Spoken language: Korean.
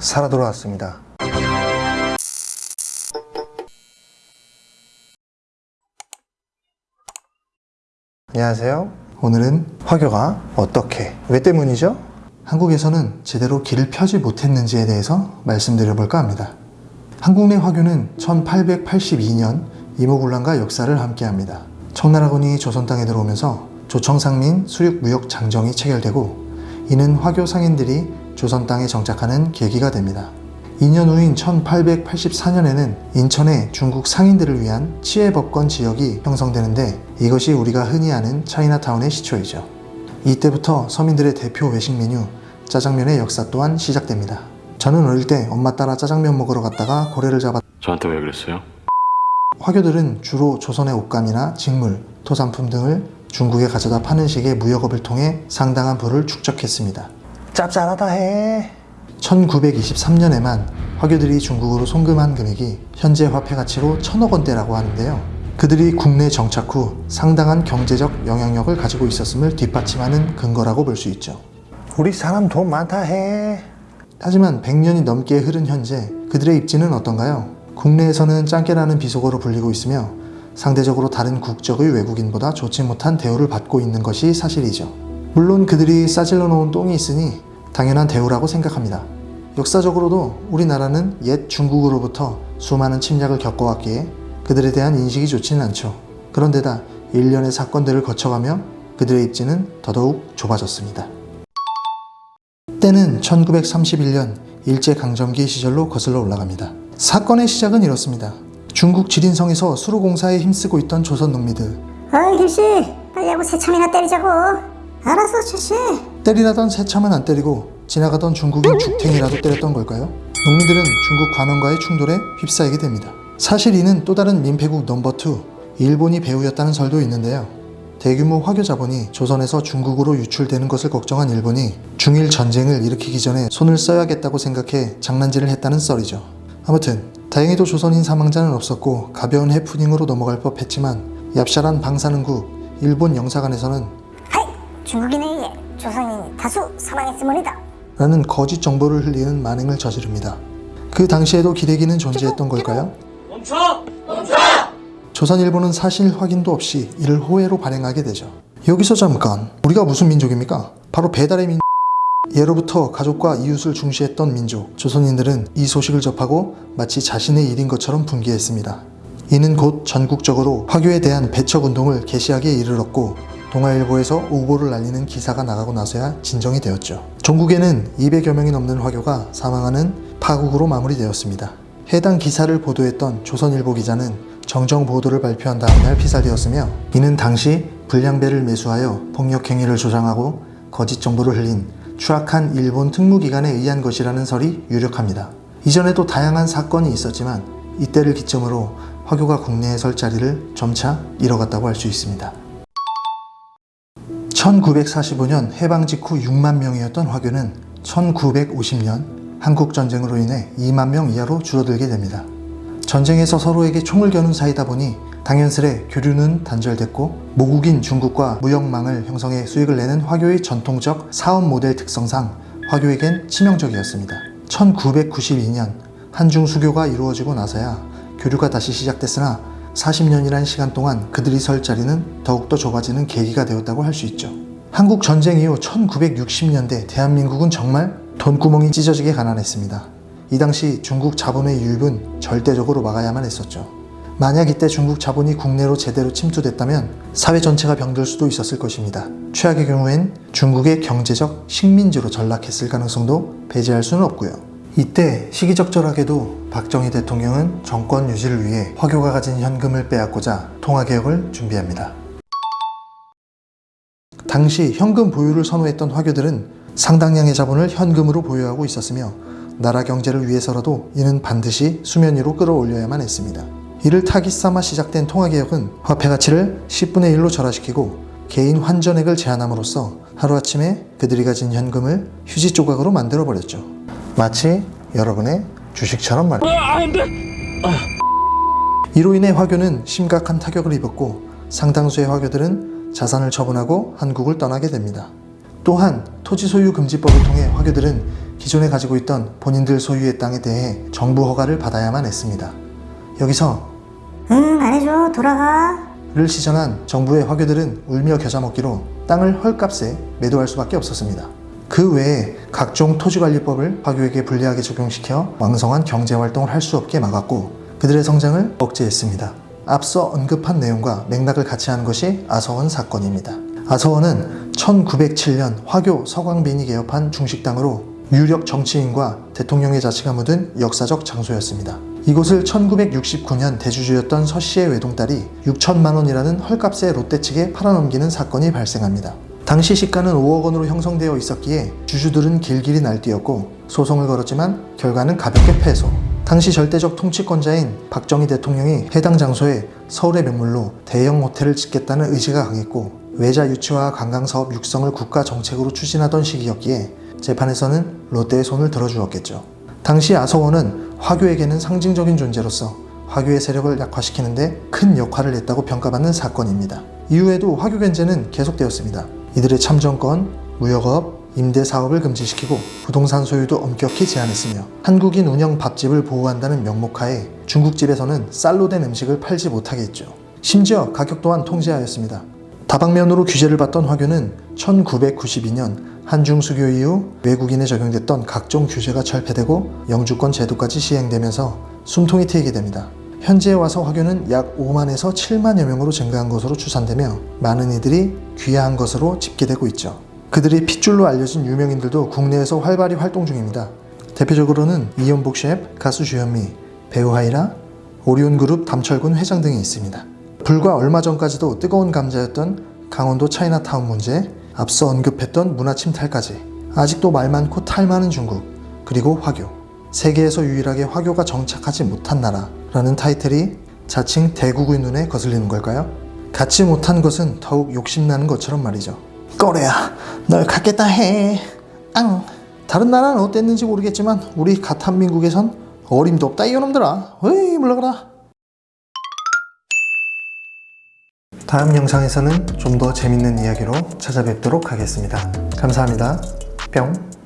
살아 돌아왔습니다. 안녕하세요. 오늘은 화교가 어떻게, 왜 때문이죠? 한국에서는 제대로 길을 펴지 못했는지에 대해서 말씀드려볼까 합니다. 한국 내 화교는 1882년 이모군란과 역사를 함께합니다. 청나라군이 조선 땅에 들어오면서 조청상민 수륙무역 장정이 체결되고 이는 화교 상인들이 조선 땅에 정착하는 계기가 됩니다. 2년 후인 1884년에는 인천에 중국 상인들을 위한 치해법권 지역이 형성되는데 이것이 우리가 흔히 아는 차이나타운의 시초이죠. 이때부터 서민들의 대표 외식 메뉴 짜장면의 역사 또한 시작됩니다. 저는 어릴 때 엄마 따라 짜장면 먹으러 갔다가 고래를 잡았 저한테 왜 그랬어요? 화교들은 주로 조선의 옷감이나 직물, 토산품 등을 중국에 가져다 파는 식의 무역업을 통해 상당한 부를 축적했습니다. 짭짤하다 해. 1923년에만 화교들이 중국으로 송금한 금액이 현재 화폐 가치로 천억 원대라고 하는데요. 그들이 국내 정착 후 상당한 경제적 영향력을 가지고 있었음을 뒷받침하는 근거라고 볼 수 있죠. 우리 사람 돈 많다 해. 하지만 100년이 넘게 흐른 현재 그들의 입지는 어떤가요? 국내에서는 짱깨라는 비속어로 불리고 있으며 상대적으로 다른 국적의 외국인보다 좋지 못한 대우를 받고 있는 것이 사실이죠. 물론 그들이 싸질러 놓은 똥이 있으니 당연한 대우라고 생각합니다. 역사적으로도 우리나라는 옛 중국으로부터 수많은 침략을 겪어왔기에 그들에 대한 인식이 좋지는 않죠. 그런데다 일련의 사건들을 거쳐가며 그들의 입지는 더더욱 좁아졌습니다. 때는 1931년 일제강점기 시절로 거슬러 올라갑니다. 사건의 시작은 이렇습니다. 중국 지린성에서 수로공사에 힘쓰고 있던 조선 농민들 어이 길씨 빨리 하고 새참이나 때리자고 알았어 출시 때리라던 새참은 안 때리고 지나가던 중국인 죽탱이라도 때렸던 걸까요? 농민들은 중국 관원과의 충돌에 휩싸이게 됩니다. 사실 이는 또 다른 민폐국 넘버2 일본이 배후였다는 설도 있는데요. 대규모 화교 자본이 조선에서 중국으로 유출되는 것을 걱정한 일본이 중일 전쟁을 일으키기 전에 손을 써야겠다고 생각해 장난질을 했다는 썰이죠. 아무튼 다행히도 조선인 사망자는 없었고 가벼운 해프닝으로 넘어갈 법했지만 얍샤란 방사능국 일본 영사관에서는 하이 중국인에 의해 조선인이 다수 사망했음원이다 라는 거짓 정보를 흘리는 만행을 저지릅니다. 그 당시에도 기레기는 존재했던 걸까요? 조선일보는 사실 확인도 없이 이를 호해로 발행하게 되죠. 여기서 잠깐 우리가 무슨 민족입니까? 바로 배달의 민 예로부터 가족과 이웃을 중시했던 민족 조선인들은 이 소식을 접하고 마치 자신의 일인 것처럼 분개했습니다. 이는 곧 전국적으로 화교에 대한 배척 운동을 개시하기에 이르렀고 동아일보에서 오보를 날리는 기사가 나가고 나서야 진정이 되었죠. 전국에는 200여 명이 넘는 화교가 사망하는 파국으로 마무리되었습니다. 해당 기사를 보도했던 조선일보 기자는 정정 보도를 발표한 다음날 피살되었으며 이는 당시 불량배를 매수하여 폭력 행위를 조장하고 거짓 정보를 흘린 추악한 일본 특무기관에 의한 것이라는 설이 유력합니다. 이전에도 다양한 사건이 있었지만 이때를 기점으로 화교가 국내에 설 자리를 점차 잃어갔다고 할 수 있습니다. 1945년 해방 직후 6만 명이었던 화교는 1950년 한국전쟁으로 인해 2만 명 이하로 줄어들게 됩니다. 전쟁에서 서로에게 총을 겨눈 사이다 보니 당연스레 교류는 단절됐고 모국인 중국과 무역망을 형성해 수익을 내는 화교의 전통적 사업 모델 특성상 화교에겐 치명적이었습니다. 1992년 한중 수교가 이루어지고 나서야 교류가 다시 시작됐으나 40년이라는 시간 동안 그들이 설 자리는 더욱더 좁아지는 계기가 되었다고 할 수 있죠. 한국 전쟁 이후 1960년대 대한민국은 정말 돈구멍이 찢어지게 가난했습니다. 이 당시 중국 자본의 유입은 절대적으로 막아야만 했었죠. 만약 이때 중국 자본이 국내로 제대로 침투됐다면 사회 전체가 병들 수도 있었을 것입니다. 최악의 경우엔 중국의 경제적 식민지로 전락했을 가능성도 배제할 수는 없고요. 이때 시기적절하게도 박정희 대통령은 정권 유지를 위해 화교가 가진 현금을 빼앗고자 통화개혁을 준비합니다. 당시 현금 보유를 선호했던 화교들은 상당량의 자본을 현금으로 보유하고 있었으며 나라 경제를 위해서라도 이는 반드시 수면 위로 끌어올려야만 했습니다. 이를 타깃 삼아 시작된 통화개혁은 화폐 가치를 10분의 1로 절하시키고 개인 환전액을 제한함으로써 하루아침에 그들이 가진 현금을 휴지 조각으로 만들어버렸죠. 마치 여러분의 주식처럼 말입니다. 이로 인해 화교는 심각한 타격을 입었고 상당수의 화교들은 자산을 처분하고 한국을 떠나게 됩니다. 또한 토지 소유 금지법을 통해 화교들은 기존에 가지고 있던 본인들 소유의 땅에 대해 정부 허가를 받아야만 했습니다. 여기서 응 안 해줘 돌아가 를 시전한 정부의 화교들은 울며 겨자 먹기로 땅을 헐값에 매도할 수밖에 없었습니다. 그 외에 각종 토지관리법을 화교에게 불리하게 적용시켜 왕성한 경제활동을 할 수 없게 막았고 그들의 성장을 억제했습니다. 앞서 언급한 내용과 맥락을 같이 하는 것이 아서원 사건입니다. 아서원은 1907년 화교 서광빈이 개업한 중식당으로 유력 정치인과 대통령의 자취가 묻은 역사적 장소였습니다. 이곳을 1969년 대주주였던 서 씨의 외동딸이 6천만 원이라는 헐값에 롯데 측에 팔아넘기는 사건이 발생합니다. 당시 시가는 5억 원으로 형성되어 있었기에 주주들은 길길이 날뛰었고 소송을 걸었지만 결과는 가볍게 패소. 당시 절대적 통치권자인 박정희 대통령이 해당 장소에 서울의 명물로 대형 호텔을 짓겠다는 의지가 강했고 외자 유치와 관광 사업 육성을 국가 정책으로 추진하던 시기였기에 재판에서는 롯데의 손을 들어주었겠죠. 당시 아서원은 화교에게는 상징적인 존재로서 화교의 세력을 약화시키는데 큰 역할을 했다고 평가받는 사건입니다. 이후에도 화교 견제는 계속되었습니다. 이들의 참정권, 무역업, 임대 사업을 금지시키고 부동산 소유도 엄격히 제한했으며 한국인 운영 밥집을 보호한다는 명목하에 중국집에서는 쌀로 된 음식을 팔지 못하게 했죠. 심지어 가격 또한 통제하였습니다. 다방면으로 규제를 받던 화교는 1992년 한중 수교 이후 외국인에 적용됐던 각종 규제가 철폐되고 영주권 제도까지 시행되면서 숨통이 트이게 됩니다. 현재에 와서 화교는 약 5만에서 7만여 명으로 증가한 것으로 추산되며 많은 이들이 귀화한 것으로 집계되고 있죠. 그들이 핏줄로 알려진 유명인들도 국내에서 활발히 활동 중입니다. 대표적으로는 이연복 셰프, 가수 주현미, 배우 하이라, 오리온그룹 담철군 회장 등이 있습니다. 불과 얼마 전까지도 뜨거운 감자였던 강원도 차이나타운 문제, 앞서 언급했던 문화 침탈까지 아직도 말 많고 탈 많은 중국, 그리고 화교. 세계에서 유일하게 화교가 정착하지 못한 나라라는 타이틀이 자칭 대국의 눈에 거슬리는 걸까요? 갖지 못한 것은 더욱 욕심나는 것처럼 말이죠. 꼬레야, 널 갖겠다 해. 앙. 다른 나라는 어땠는지 모르겠지만 우리 가탄민국에선 어림도 없다 이놈들아. 어이 물러가라. 다음 영상에서는 좀 더 재밌는 이야기로 찾아뵙도록 하겠습니다. 감사합니다. 뿅.